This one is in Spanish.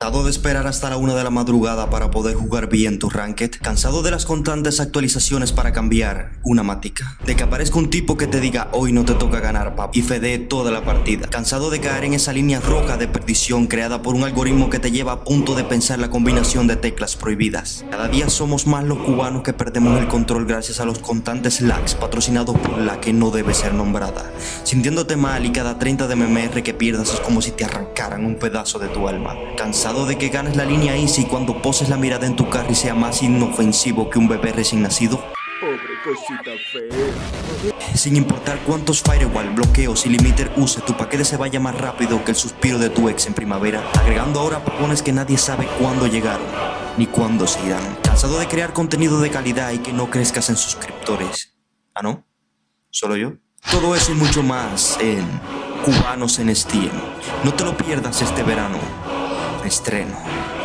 Cansado de esperar hasta la una de la madrugada para poder jugar bien tu ranked, cansado de las constantes actualizaciones para cambiar una matica, de que aparezca un tipo que te diga hoy no te toca ganar pap y fede toda la partida, cansado de caer en esa línea roja de perdición creada por un algoritmo que te lleva a punto de pensar la combinación de teclas prohibidas. Cada día somos más los cubanos que perdemos el control gracias a los constantes lags patrocinados por la que no debe ser nombrada, sintiéndote mal y cada 30 de MMR que pierdas es como si te arrancaran un pedazo de tu alma, cansado de que ganes la línea easy cuando poses la mirada en tu carro y sea más inofensivo que un bebé recién nacido? Pobre cosita fea. Sin importar cuántos firewall, bloqueos y limiter use, tu paquete se vaya más rápido que el suspiro de tu ex en primavera. Agregando ahora papones que nadie sabe cuándo llegaron, ni cuándo se irán. Cansado de crear contenido de calidad y que no crezcas en suscriptores. ¿Ah, no? ¿Solo yo? Todo eso y mucho más en Cubanos en Steam. No te lo pierdas este verano estreno.